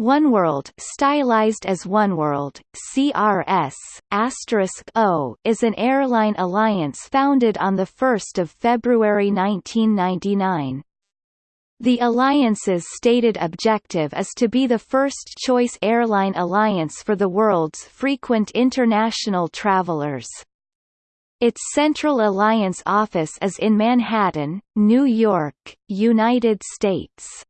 OneWorld stylized as OneWorld, CRS, O, is an airline alliance founded on 1 February 1999. The alliance's stated objective is to be the first-choice airline alliance for the world's frequent international travelers. Its Central Alliance office is in Manhattan, New York, United States.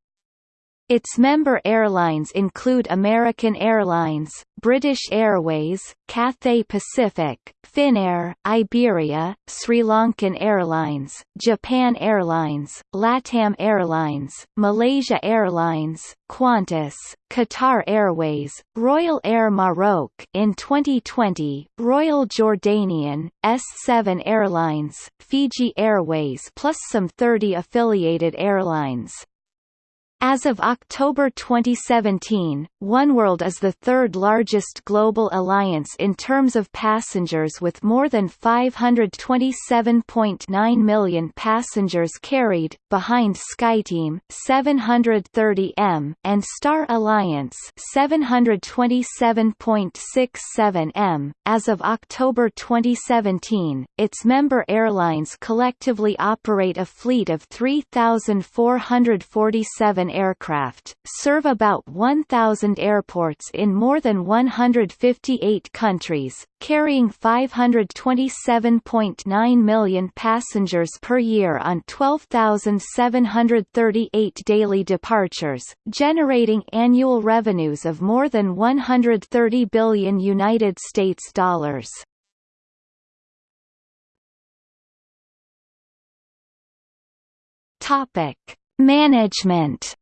Its member airlines include American Airlines, British Airways, Cathay Pacific, Finnair, Iberia, Sri Lankan Airlines, Japan Airlines, LATAM Airlines, Malaysia Airlines, Qantas, Qatar Airways, Royal Air Maroc in 2020, Royal Jordanian, S7 Airlines, Fiji Airways plus some 30 affiliated airlines. As of October 2017, oneworld is the third largest global alliance in terms of passengers with more than 527.9 million passengers carried, behind SkyTeam 730m and Star Alliance 727.67m. As of October 2017, its member airlines collectively operate a fleet of 3,447 aircraft, serve about 1,000 airports in more than 158 countries, carrying 527.9 million passengers per year on 12,738 daily departures, generating annual revenues of more than 130 billion United States dollars. Topic: Management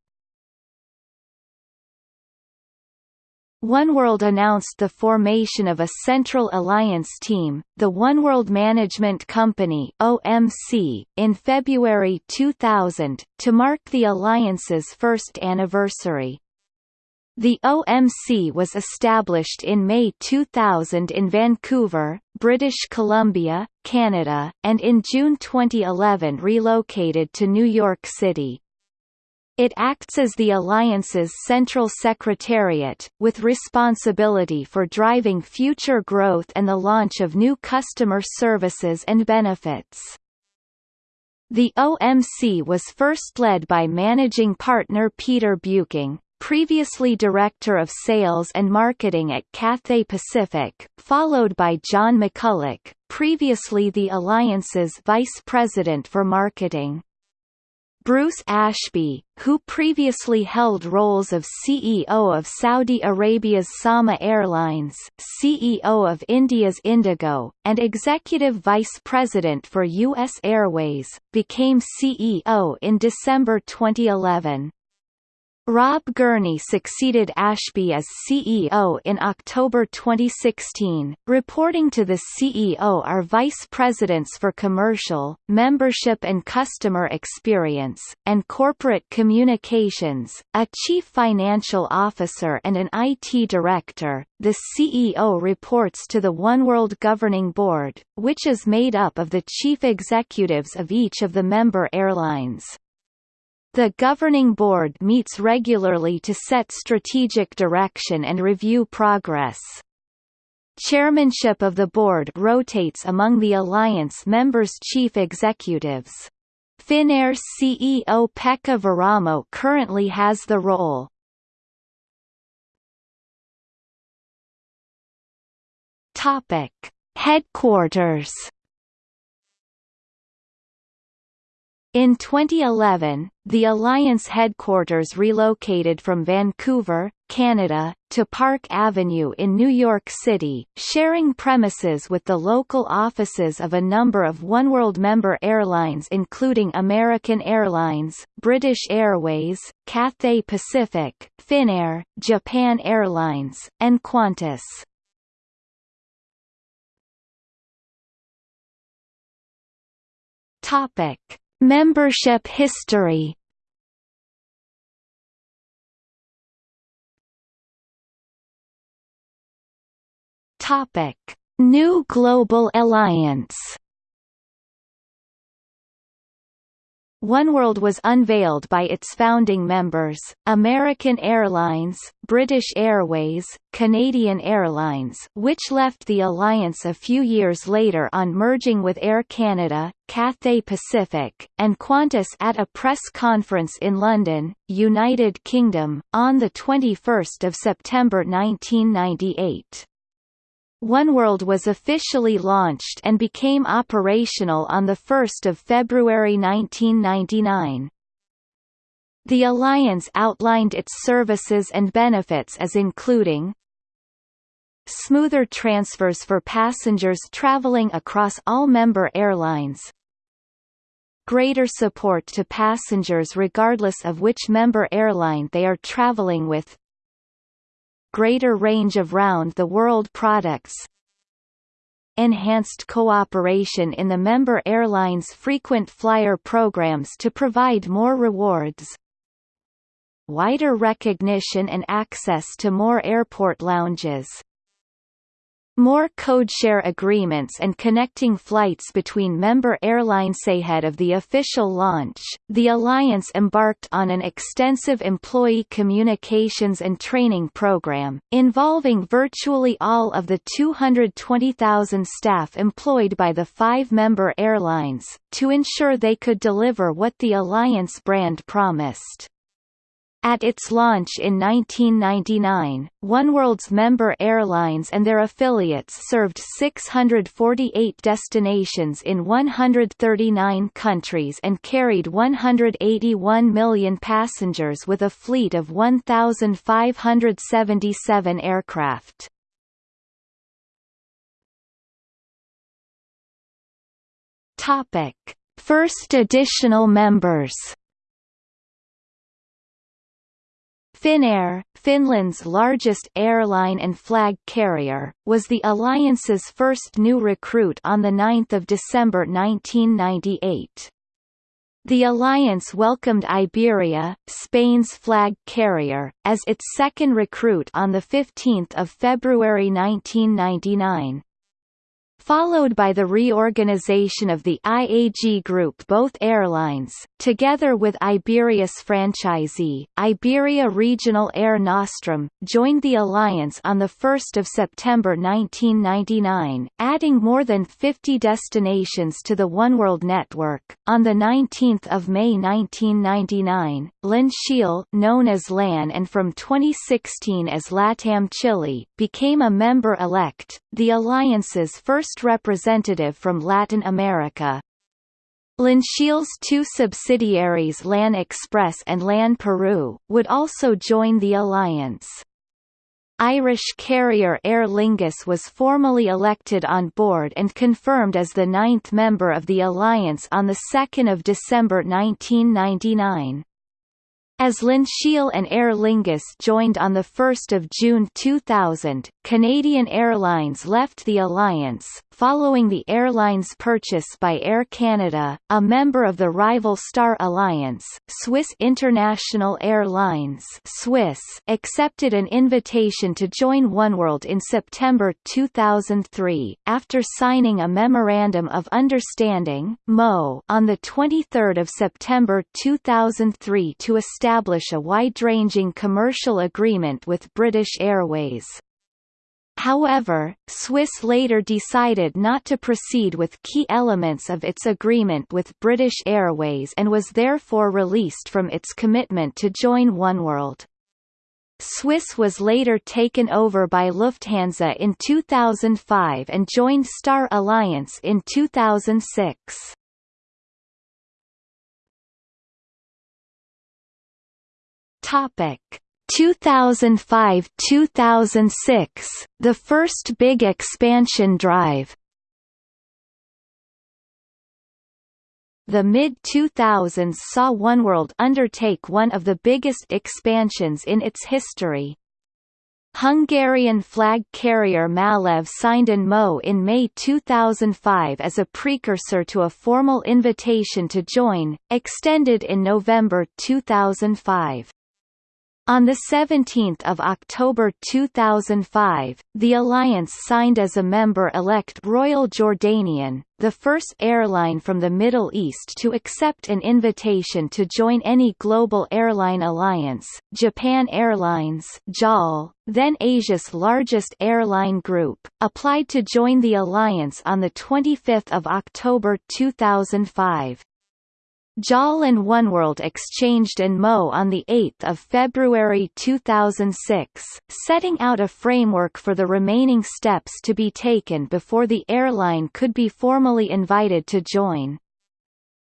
OneWorld announced the formation of a Central Alliance team, the OneWorld Management Company (OMC), in February 2000 to mark the alliance's first anniversary. The OMC was established in May 2000 in Vancouver, British Columbia, Canada, and in June 2011 relocated to New York City. It acts as the alliance's central secretariat, with responsibility for driving future growth and the launch of new customer services and benefits. The OMC was first led by managing partner Peter Buecking, previously Director of Sales and Marketing at Cathay Pacific, followed by John McCulloch, previously the Alliance's Vice President for Marketing. Bruce Ashby, who previously held roles of CEO of Saudi Arabia's Sama Airlines, CEO of India's Indigo, and Executive Vice President for U.S. Airways, became CEO in December 2011. Rob Gurney succeeded Ashby as CEO in October 2016. Reporting to the CEO are vice presidents for commercial, membership and customer experience, and corporate communications, a chief financial officer and an IT director. The CEO reports to the OneWorld Governing Board, which is made up of the chief executives of each of the member airlines. The Governing Board meets regularly to set strategic direction and review progress. Chairmanship of the board rotates among the alliance members' chief executives. Finnair CEO Pekka Vauramo currently has the role. Topic: Headquarters In 2011, the Alliance headquarters relocated from Vancouver, Canada, to Park Avenue in New York City, sharing premises with the local offices of a number of OneWorld member airlines including American Airlines, British Airways, Cathay Pacific, Finnair, Japan Airlines, and Qantas. Topic Membership history. Topic: New Global Alliance Oneworld was unveiled by its founding members, American Airlines, British Airways, Canadian Airlines which left the alliance a few years later on merging with Air Canada, Cathay Pacific, and Qantas at a press conference in London, United Kingdom, on 21 September 1998. Oneworld was officially launched and became operational on 1 February 1999. The alliance outlined its services and benefits as including smoother transfers for passengers traveling across all member airlines greater support to passengers regardless of which member airline they are traveling with greater range of round-the-world products. Enhanced cooperation in the member airlines' frequent flyer programs to provide more rewards. Wider recognition and access to more airport lounges more codeshare agreements and connecting flights between member airlines ahead of the official launch. The alliance embarked on an extensive employee communications and training program, involving virtually all of the 220,000 staff employed by the five member airlines, to ensure they could deliver what the alliance brand promised. At its launch in 1999, Oneworld's member airlines and their affiliates served 648 destinations in 139 countries and carried 181 million passengers with a fleet of 1,577 aircraft. First additional members Finnair, Finland's largest airline and flag carrier, was the alliance's first new recruit on 9 December 1998. The alliance welcomed Iberia, Spain's flag carrier, as its second recruit on 15 February 1999 followed by the reorganization of the IAG Group both airlines, together with Iberia's franchisee, Iberia Regional Air Nostrum, joined the alliance on 1 September 1999, adding more than 50 destinations to the Oneworld network. On 19 May 1999, LAN known as LAN and from 2016 as LATAM Chile, became a member-elect, the alliance's first first representative from Latin America. LanChile's two subsidiaries LAN Express and LAN Peru, would also join the alliance. Irish carrier Aer Lingus was formally elected on board and confirmed as the ninth member of the alliance on 2 December 1999. As LanChile and Aer Lingus joined on 1 June 2000, Canadian Airlines left the alliance, following the airline's purchase by Air Canada, a member of the rival Star Alliance. Swiss International Airlines Swiss accepted an invitation to join Oneworld in September 2003, after signing a Memorandum of Understanding on 23 September 2003 to establish a wide-ranging commercial agreement with British Airways. However, Swiss later decided not to proceed with key elements of its agreement with British Airways and was therefore released from its commitment to join Oneworld. Swiss was later taken over by Lufthansa in 2005 and joined Star Alliance in 2006. Topic 2005–2006, the first big expansion drive The mid-2000s saw Oneworld undertake one of the biggest expansions in its history. Hungarian flag carrier Malev signed an MO in May 2005 as a precursor to a formal invitation to join, extended in November 2005. On 17 October 2005, the alliance signed as a member-elect Royal Jordanian, the first airline from the Middle East to accept an invitation to join any global airline alliance. Japan Airlines JAL, then Asia's largest airline group, applied to join the alliance on 25 October 2005. JAL and oneworld exchanged an MO on 8 February 2006, setting out a framework for the remaining steps to be taken before the airline could be formally invited to join.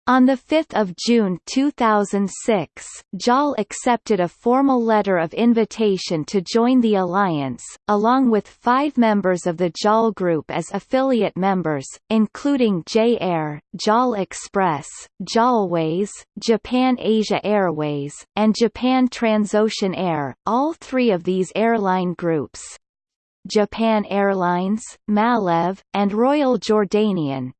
On 5 June 2006, JAL accepted a formal letter of invitation to join the alliance, along with five members of the JAL Group as affiliate members, including J-Air, JAL Express, JALways, Japan Asia Airways, and Japan Transocean Air, all three of these airline groups. Japan Airlines, Malev, and Royal Jordanian,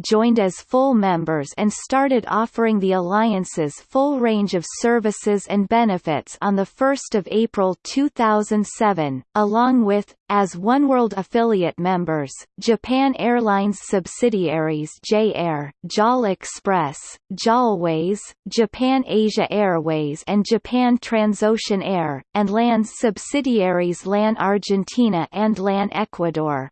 joined as full members and started offering the alliance's full range of services and benefits on 1 April 2007, along with, as oneworld affiliate members, Japan Airlines subsidiaries J-Air, JAL Express, JALways, Japan Asia Airways and Japan Transocean Air, and LAN's subsidiaries LAN Argentina and LAN Ecuador.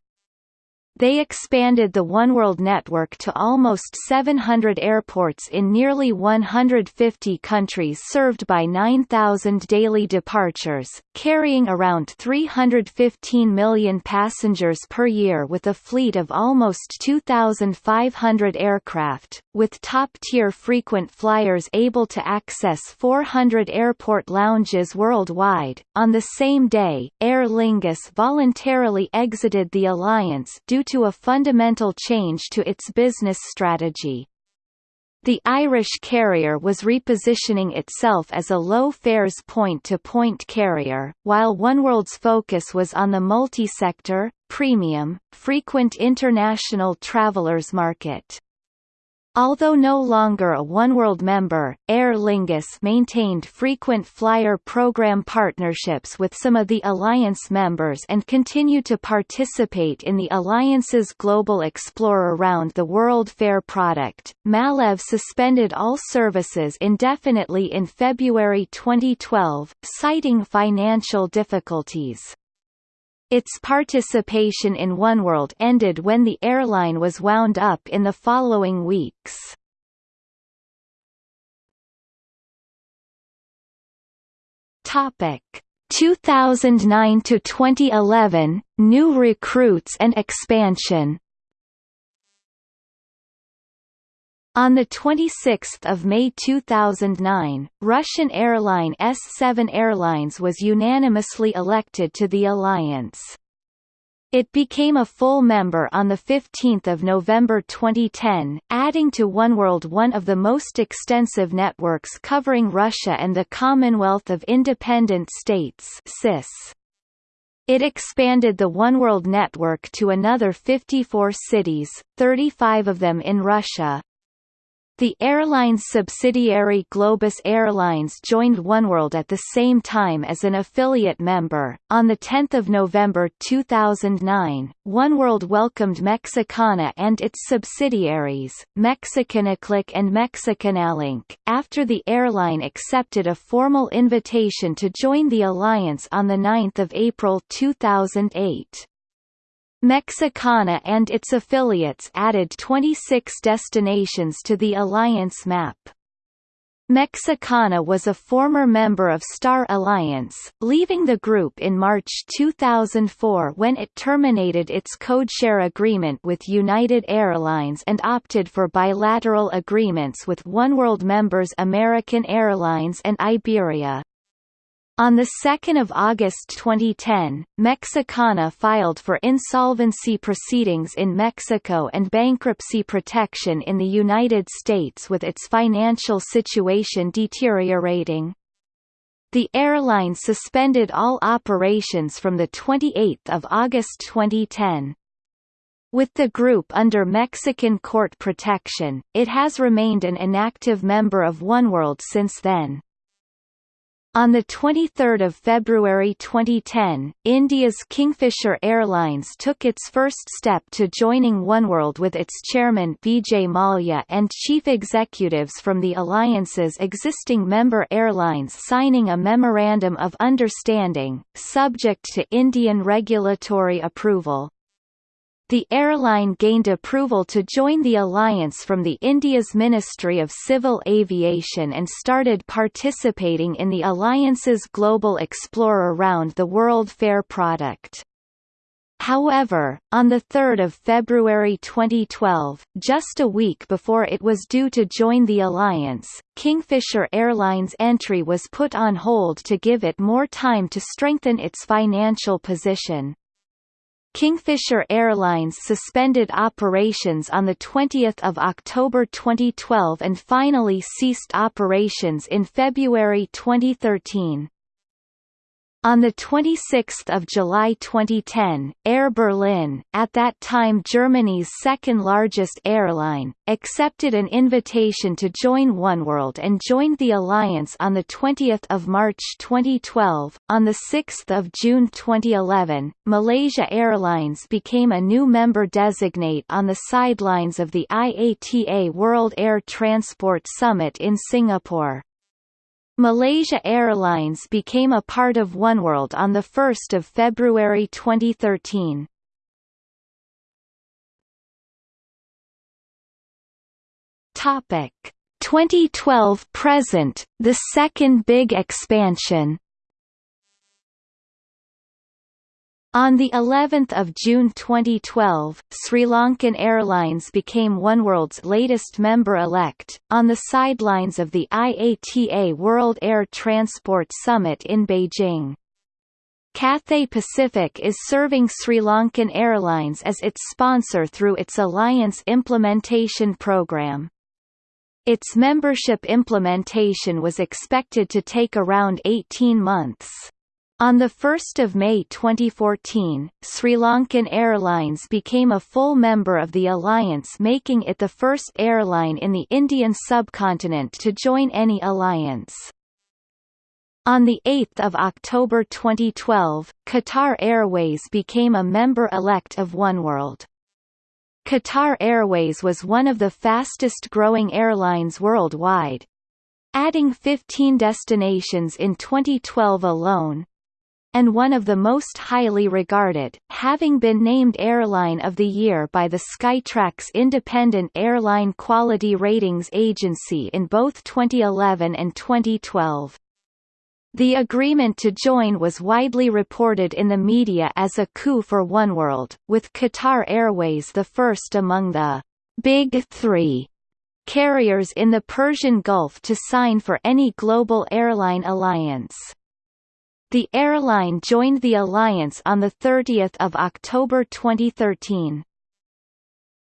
They expanded the oneworld network to almost 700 airports in nearly 150 countries served by 9,000 daily departures, carrying around 315 million passengers per year with a fleet of almost 2,500 aircraft, with top-tier frequent flyers able to access 400 airport lounges worldwide. On the same day, Aer Lingus voluntarily exited the alliance due due to a fundamental change to its business strategy. The Irish carrier was repositioning itself as a low-fares point-to-point carrier, while oneworld's focus was on the multi-sector, premium, frequent international travelers market. Although no longer a oneworld member, Aer Lingus maintained frequent flyer program partnerships with some of the Alliance members and continued to participate in the Alliance's Global Explorer Round the World Fare product. Malev suspended all services indefinitely in February 2012, citing financial difficulties. Its participation in oneworld ended when the airline was wound up in the following weeks. Topic 2009 to 2011 New recruits and expansion On 26 May 2009, Russian airline S-7 Airlines was unanimously elected to the alliance. It became a full member on 15 November 2010, adding to oneworld one of the most extensive networks covering Russia and the Commonwealth of Independent States CIS. It expanded the oneworld network to another 54 cities, 35 of them in Russia, the airline's subsidiary Globus Airlines joined oneworld at the same time as an affiliate member. On the 10th of November 2009, oneworld welcomed Mexicana and its subsidiaries, Mexicana-Click and Mexicanalink, after the airline accepted a formal invitation to join the alliance on the 9th of April 2008. Mexicana and its affiliates added 26 destinations to the alliance map. Mexicana was a former member of Star Alliance, leaving the group in March 2004 when it terminated its codeshare agreement with United Airlines and opted for bilateral agreements with oneworld members American Airlines and Iberia. On 2 August 2010, Mexicana filed for insolvency proceedings in Mexico and bankruptcy protection in the United States with its financial situation deteriorating. The airline suspended all operations from 28 August 2010. With the group under Mexican court protection, it has remained an inactive member of oneworld since then. On 23 February 2010, India's Kingfisher Airlines took its first step to joining oneworld with its chairman Vijay Mallya and chief executives from the alliance's existing member airlines signing a Memorandum of Understanding, subject to Indian regulatory approval. The airline gained approval to join the alliance from the India's Ministry of Civil Aviation and started participating in the alliance's Global Explorer Round the World Fare product. However, on 3 February 2012, just a week before it was due to join the alliance, Kingfisher Airlines' entry was put on hold to give it more time to strengthen its financial position. Kingfisher Airlines suspended operations on 20 October 2012 and finally ceased operations in February 2013. On 26 July 2010, Air Berlin, at that time Germany's second-largest airline, accepted an invitation to join oneworld and joined the alliance on 20 March 2012. On 6 June 2011, Malaysia Airlines became a new member designate on the sidelines of the IATA World Air Transport Summit in Singapore. Malaysia Airlines became a part of oneworld on 1 February 2013. Topic 2012 present, the second big expansion On the 11th of June 2012, Sri Lankan Airlines became oneworld's latest member-elect, on the sidelines of the IATA World Air Transport Summit in Beijing. Cathay Pacific is serving Sri Lankan Airlines as its sponsor through its Alliance Implementation Program. Its membership implementation was expected to take around 18 months. On 1 May 2014, Sri Lankan Airlines became a full member of the alliance making it the first airline in the Indian subcontinent to join any alliance. On 8 October 2012, Qatar Airways became a member-elect of oneworld. Qatar Airways was one of the fastest-growing airlines worldwide, adding 15 destinations in 2012 alone, and one of the most highly regarded, having been named Airline of the Year by the Skytrax independent airline quality ratings agency in both 2011 and 2012. The agreement to join was widely reported in the media as a coup for oneworld, with Qatar Airways the first among the «Big Three carriers in the Persian Gulf to sign for any global airline alliance. The airline joined the alliance on 30 October 2013.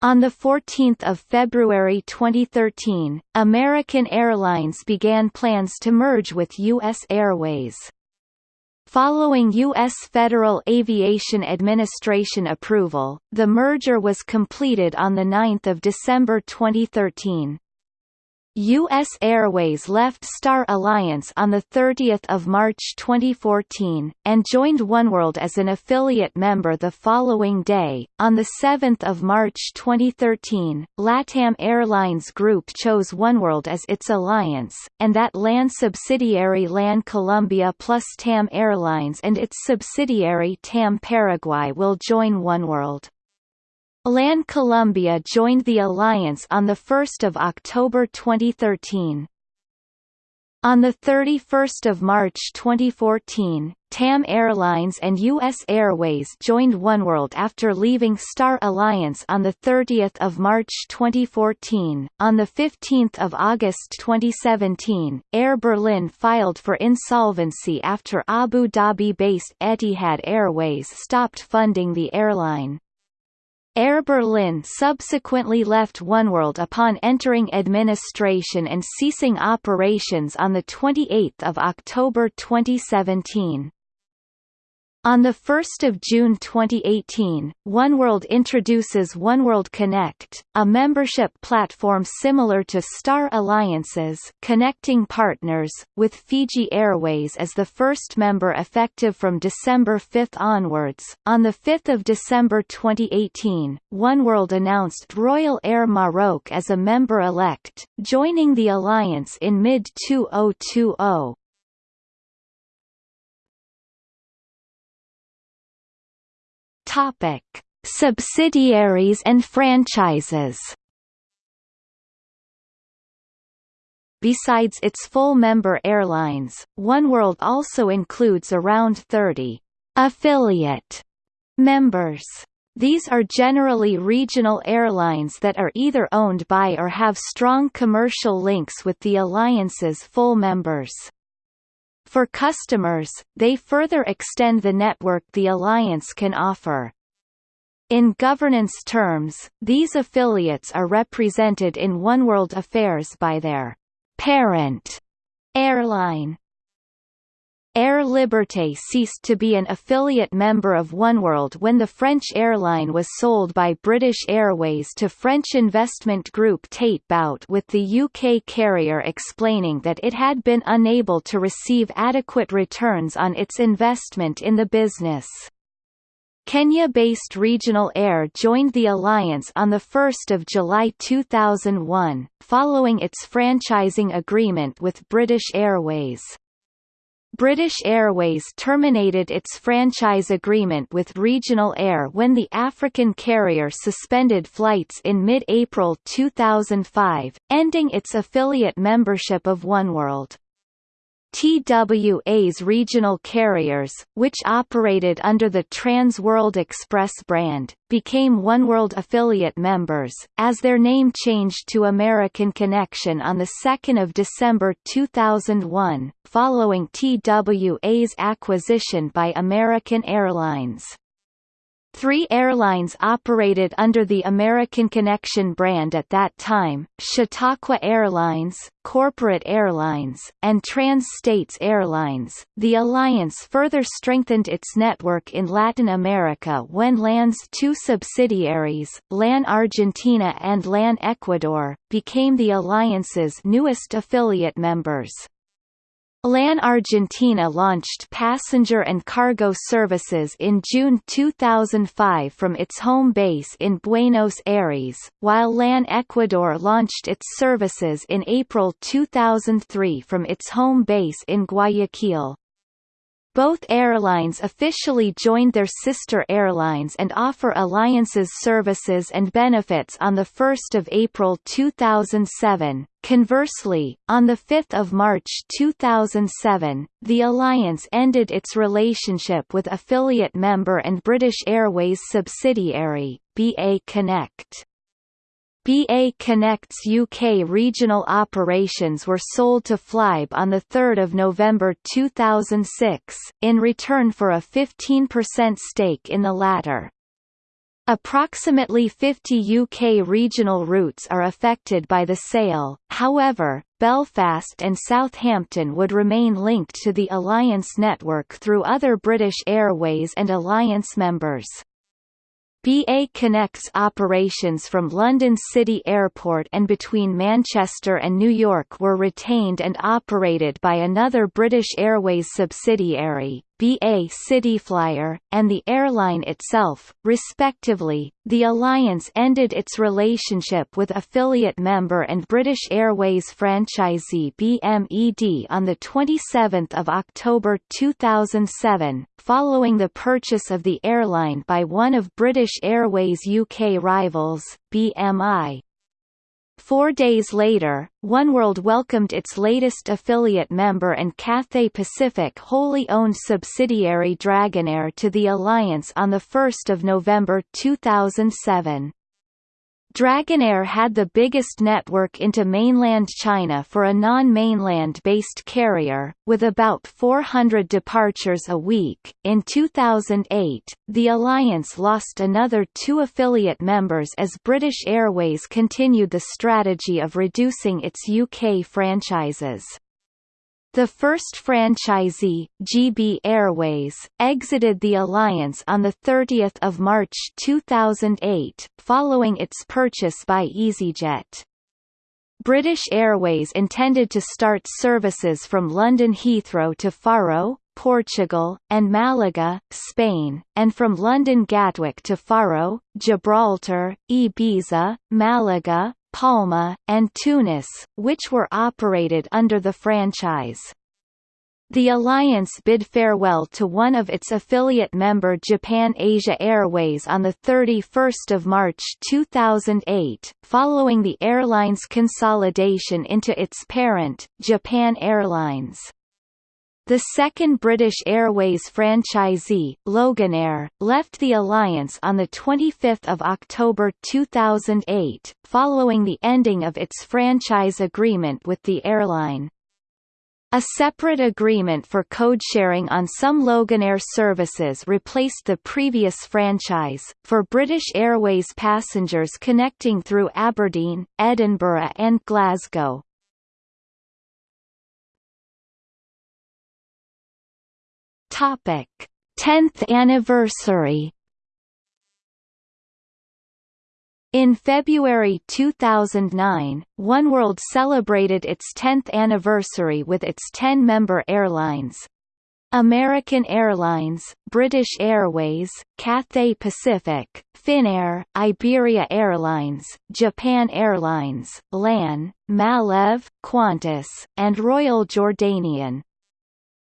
On 14 February 2013, American Airlines began plans to merge with U.S. Airways. Following U.S. Federal Aviation Administration approval, the merger was completed on 9 December 2013. U.S. Airways left Star Alliance on 30 March 2014, and joined oneworld as an affiliate member the following day. On 7 March 2013, LATAM Airlines Group chose oneworld as its alliance, and that LAN subsidiary LAN Colombia plus TAM Airlines and its subsidiary TAM Paraguay will join oneworld. LAN Colombia joined the alliance on 1 October 2013. On 31 March 2014, TAM Airlines and U.S. Airways joined oneworld after leaving Star Alliance on 30 March 2014. On 15 August 2017, Air Berlin filed for insolvency after Abu Dhabi-based Etihad Airways stopped funding the airline. Air Berlin subsequently left oneworld upon entering administration and ceasing operations on 28 October 2017. On 1 June 2018, OneWorld introduces OneWorld Connect, a membership platform similar to Star Alliances connecting partners, with Fiji Airways as the first member effective from December 5 onwards. On 5 December 2018, OneWorld announced Royal Air Maroc as a member-elect, joining the alliance in mid-2020. Topic: Subsidiaries and franchises. Besides its full member airlines, OneWorld also includes around 30 affiliate members. These are generally regional airlines that are either owned by or have strong commercial links with the alliance's full members. For customers, they further extend the network the alliance can offer. In governance terms, these affiliates are represented in OneWorld affairs by their parent airline. Air Liberté ceased to be an affiliate member of OneWorld when the French airline was sold by British Airways to French investment group Taitbout with the UK carrier explaining that it had been unable to receive adequate returns on its investment in the business. Kenya-based Regional Air joined the alliance on 1 July 2001, following its franchising agreement with British Airways. British Airways terminated its franchise agreement with Regional Air when the African carrier suspended flights in mid-April 2005, ending its affiliate membership of OneWorld. TWA's regional carriers, which operated under the Trans World Express brand, became OneWorld affiliate members, as their name changed to American Connection on 2 December 2001, following TWA's acquisition by American Airlines. Three airlines operated under the American Connection brand at that time, Chautauqua Airlines, Corporate Airlines, and Trans-States Airlines. The alliance further strengthened its network in Latin America when LAN's two subsidiaries, LAN Argentina and LAN Ecuador, became the alliance's newest affiliate members. LAN Argentina launched passenger and cargo services in June 2005 from its home base in Buenos Aires, while LAN Ecuador launched its services in April 2003 from its home base in Guayaquil. Both airlines officially joined their sister airlines and offer alliances services and benefits on 1 April 2007. Conversely, on 5 March 2007, the alliance ended its relationship with affiliate member and British Airways subsidiary, BA Connect. BA Connect's UK regional operations were sold to Flybe on 3 November 2006, in return for a 15% stake in the latter. Approximately 50 UK regional routes are affected by the sale, however, Belfast and Southampton would remain linked to the Alliance network through other British Airways and Alliance members. BA Connect's operations from London City Airport and between Manchester and New York were retained and operated by another British Airways subsidiary, BA Cityflyer, and the airline itself, respectively. The alliance ended its relationship with affiliate member and British Airways franchisee BMED on the 27th of October 2007, following the purchase of the airline by one of British Airways UK rivals, BMI. Four days later, OneWorld welcomed its latest affiliate member and Cathay Pacific wholly owned subsidiary Dragonair to the alliance on 1 November 2007. Dragonair had the biggest network into mainland China for a non-mainland based carrier, with about 400 departures a week. In 2008, the alliance lost another two affiliate members as British Airways continued the strategy of reducing its UK franchises. The first franchisee, GB Airways, exited the alliance on 30 March 2008, following its purchase by EasyJet. British Airways intended to start services from London Heathrow to Faro, Portugal, and Malaga, Spain, and from London Gatwick to Faro, Gibraltar, Ibiza, Malaga, Palma, and Tunis, which were operated under the franchise. The alliance bid farewell to one of its affiliate member Japan Asia Airways on 31 March 2008, following the airline's consolidation into its parent, Japan Airlines. The second British Airways franchisee, Loganair, left the alliance on 25 October 2008, following the ending of its franchise agreement with the airline. A separate agreement for code-sharing on some Loganair services replaced the previous franchise, for British Airways passengers connecting through Aberdeen, Edinburgh and Glasgow. Topic: 10th anniversary. In February 2009, oneworld celebrated its 10th anniversary with its 10-member airlines. American Airlines, British Airways, Cathay Pacific, Finnair, Iberia Airlines, Japan Airlines, LAN, Malev, Qantas, and Royal Jordanian.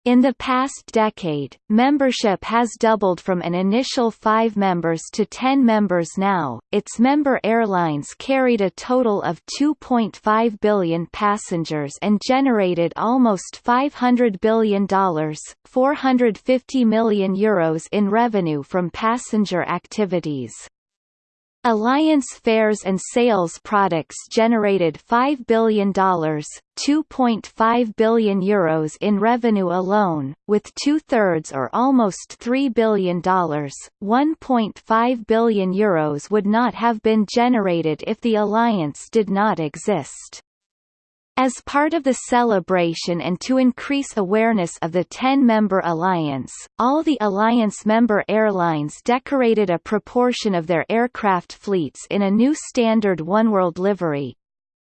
In the past decade, membership has doubled from an initial 5 members to 10 members now. Its member airlines carried a total of 2.5 billion passengers and generated almost $500 billion, 450 million euros in revenue from passenger activities. Alliance fares and sales products generated $5 billion, €2.5 billion Euros in revenue alone, with two-thirds or almost $3 billion, €1.5 billion Euros would not have been generated if the alliance did not exist. As part of the celebration and to increase awareness of the 10-member alliance, all the alliance member airlines decorated a proportion of their aircraft fleets in a new standard oneworld livery.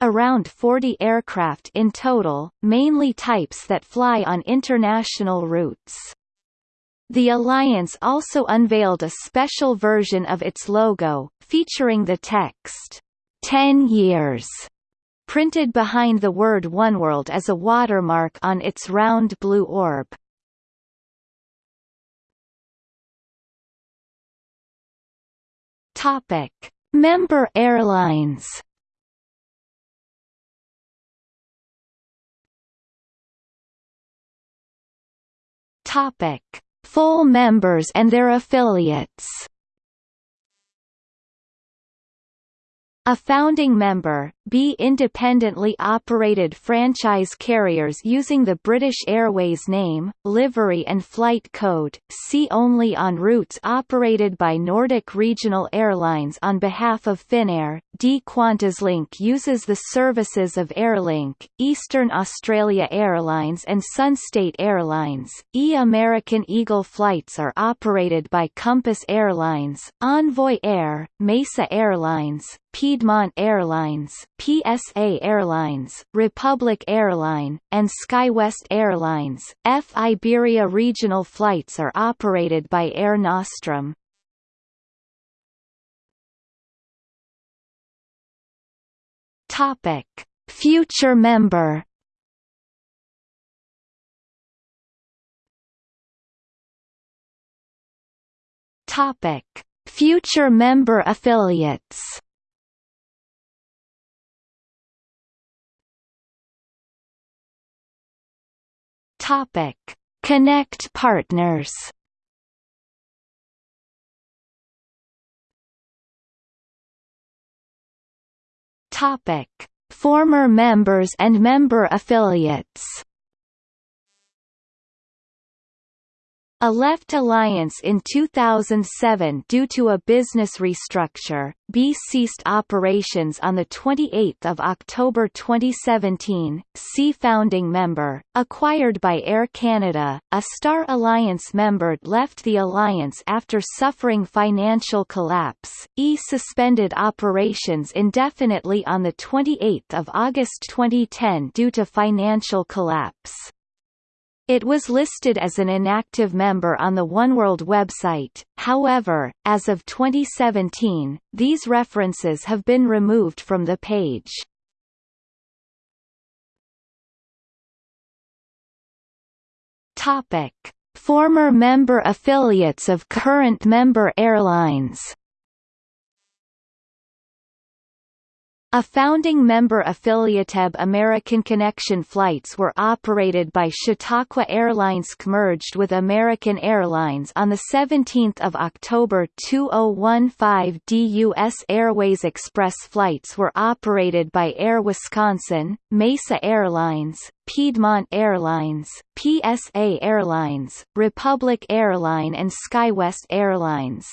Around 40 aircraft in total, mainly types that fly on international routes. The alliance also unveiled a special version of its logo, featuring the text, 10 years printed behind the word Oneworld as a watermark on its round blue orb. Topic: Member airlines. Topic: Full members and their affiliates. A founding member, B independently operated franchise carriers using the British Airways name, livery and flight code, see only on routes operated by Nordic Regional Airlines on behalf of Finnair. D QantasLink uses the services of Airlink, Eastern Australia Airlines and Sunstate Airlines. E American Eagle flights are operated by Compass Airlines, Envoy Air, Mesa Airlines, Piedmont Airlines, PSA Airlines, Republic Airline, and SkyWest Airlines. F Iberia regional flights are operated by Air Nostrum. Topic: Future member. Topic: Future member affiliates. Topic: Connect partners. Topic: Former members and member affiliates. A left alliance in 2007 due to a business restructure. B ceased operations on the 28th of October 2017. C founding member, acquired by Air Canada. A Star Alliance member left the alliance after suffering financial collapse. E suspended operations indefinitely on the 28th of August 2010 due to financial collapse. It was listed as an inactive member on the OneWorld website, however, as of 2017, these references have been removed from the page. Topic. Former member affiliates of current member airlines A founding member affiliateb American Connection flights were operated by Chautauqua Airlines merged with American Airlines on 17 October 2015 DUS Airways Express flights were operated by Air Wisconsin, Mesa Airlines, Piedmont Airlines, PSA Airlines, Republic Airline and SkyWest Airlines.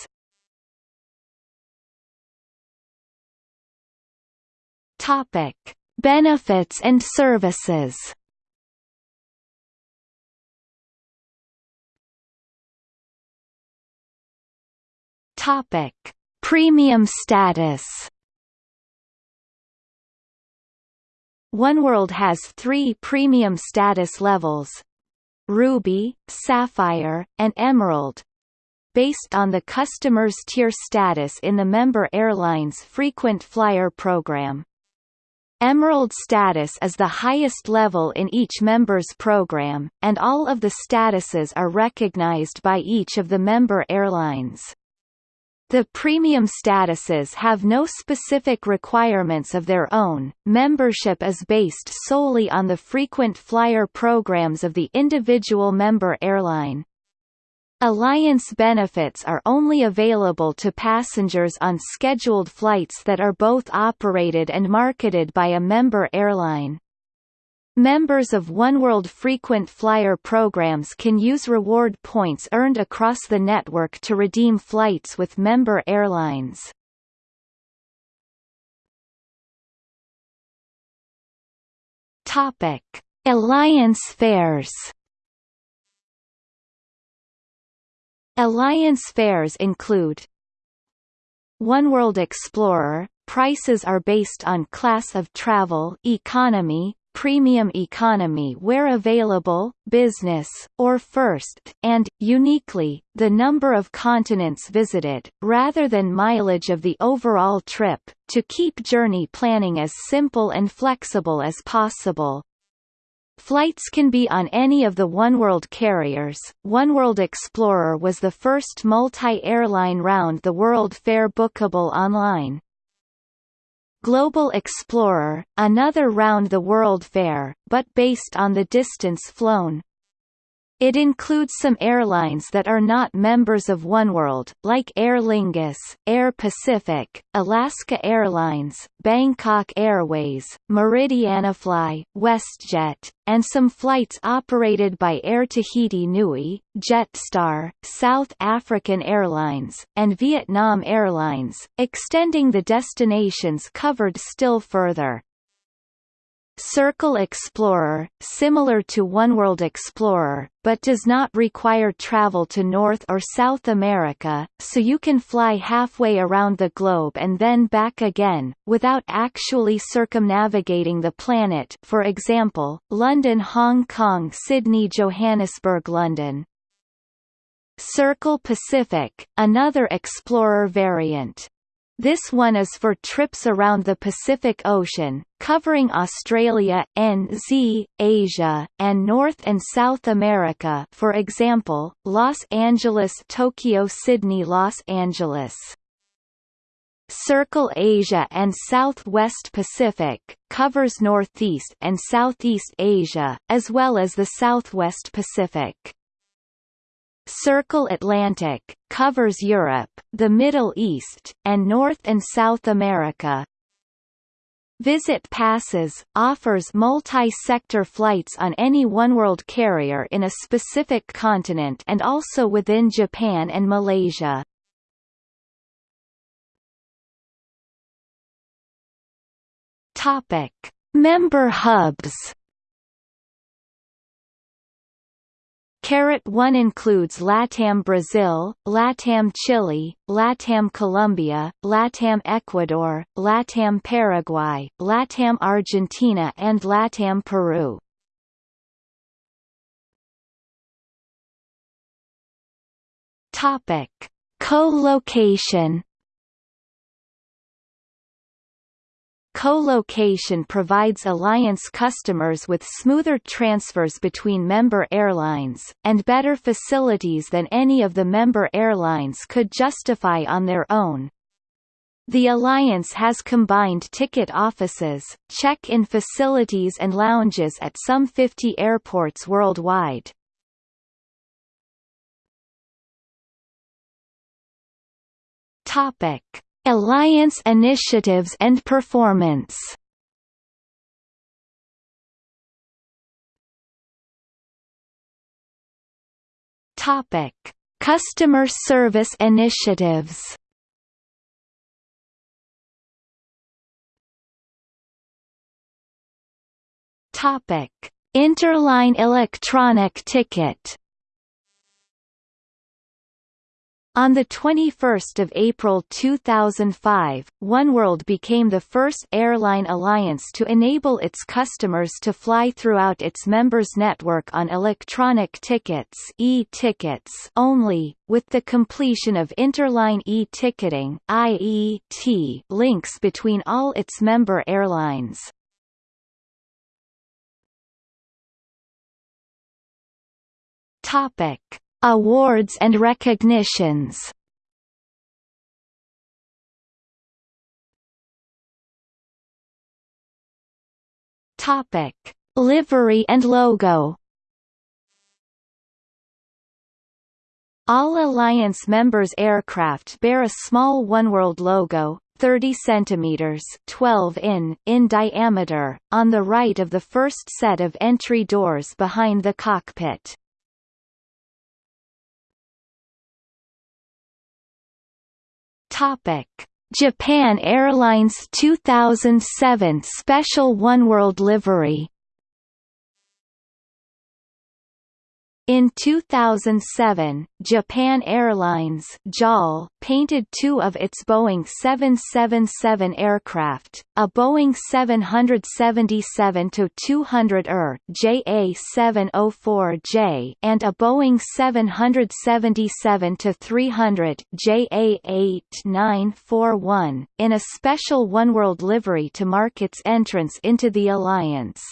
Topic: Benefits and services. Topic: Premium status. OneWorld has three premium status levels Ruby, Sapphire, and Emerald based on the customer's tier status in the member airline's frequent flyer program. Emerald status is the highest level in each member's program, and all of the statuses are recognized by each of the member airlines. The premium statuses have no specific requirements of their own, membership is based solely on the frequent flyer programs of the individual member airline. Alliance benefits are only available to passengers on scheduled flights that are both operated and marketed by a member airline. Members of OneWorld frequent flyer programs can use reward points earned across the network to redeem flights with member airlines. Alliance fares Alliance fares include OneWorld Explorer – Prices are based on class of travel economy, premium economy where available, business, or first, and, uniquely, the number of continents visited, rather than mileage of the overall trip, to keep journey planning as simple and flexible as possible. Flights can be on any of the oneworld carriers. oneworld Explorer was the first multi-airline round-the-world fare bookable online. Global Explorer, another round-the-world fare, but based on the distance flown. It includes some airlines that are not members of oneworld, like Aer Lingus, Air Pacific, Alaska Airlines, Bangkok Airways, Meridianafly, WestJet, and some flights operated by Air Tahiti Nui, Jetstar, South African Airlines, and Vietnam Airlines, extending the destinations covered still further. Circle Explorer, similar to OneWorld Explorer, but does not require travel to North or South America, so you can fly halfway around the globe and then back again, without actually circumnavigating the planet for example, London Hong Kong Sydney Johannesburg London. Circle Pacific, another Explorer variant. This one is for trips around the Pacific Ocean, covering Australia, NZ, Asia, and North and South America for example, Los Angeles Tokyo Sydney Los Angeles. Circle Asia and Southwest Pacific, covers Northeast and Southeast Asia, as well as the Southwest Pacific. Circle Atlantic, covers Europe, the Middle East, and North and South America. Visit Passes, offers multi-sector flights on any oneworld carrier in a specific continent and also within Japan and Malaysia. Topic: Member hubs. Carat 1 includes LATAM Brazil, LATAM Chile, LATAM Colombia, LATAM Ecuador, LATAM Paraguay, LATAM Argentina and LATAM Peru. Topic: Co-location Co-location provides alliance customers with smoother transfers between member airlines, and better facilities than any of the member airlines could justify on their own. The alliance has combined ticket offices, check-in facilities and lounges at some 50 airports worldwide. Topic Alliance initiatives and performance Topic: Customer service initiatives. Topic: Interline electronic ticket. On 21 April 2005, OneWorld became the first airline alliance to enable its customers to fly throughout its members' network on electronic tickets e-tickets only, with the completion of interline e-ticketing links between all its member airlines. Topic Awards and recognitions Topic: Livery and logo. All Alliance members' aircraft bear a small OneWorld logo, 30 centimeters 12 in in diameter on the right of the first set of entry doors behind the cockpit. Topic: Japan Airlines 2007 Special Oneworld livery In 2007, Japan Airlines JAL painted two of its Boeing 777 aircraft, a Boeing 777-200ER JA704J and a Boeing 777-300 JA8941, in a special Oneworld livery to mark its entrance into the alliance.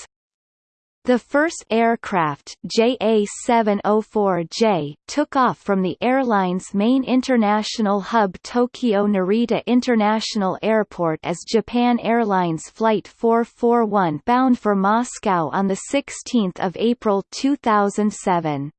The first aircraft JA704J took off from the airline's main international hub Tokyo Narita International Airport as Japan Airlines Flight 441 bound for Moscow on 16 April 2007.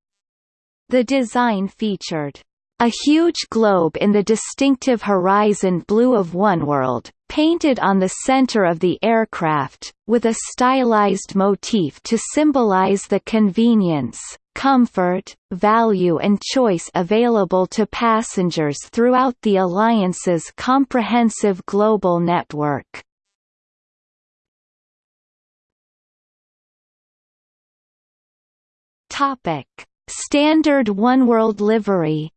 The design featured a huge globe in the distinctive horizon blue of oneworld, painted on the center of the aircraft, with a stylized motif to symbolize the convenience, comfort, value and choice available to passengers throughout the Alliance's comprehensive global network. Standard Oneworld livery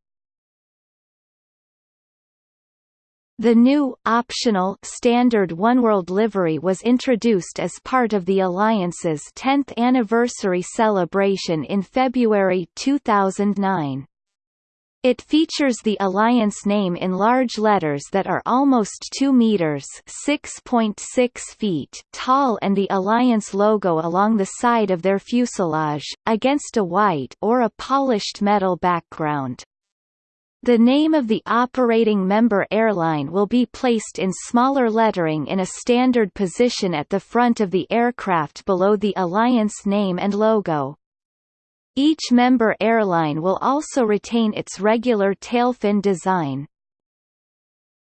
The new, optional standard oneworld livery was introduced as part of the Alliance's 10th anniversary celebration in February 2009. It features the Alliance name in large letters that are almost 2 meters (6.6 feet) tall and the Alliance logo along the side of their fuselage, against a white or a polished metal background. The name of the operating member airline will be placed in smaller lettering in a standard position at the front of the aircraft below the Alliance name and logo. Each member airline will also retain its regular tailfin design.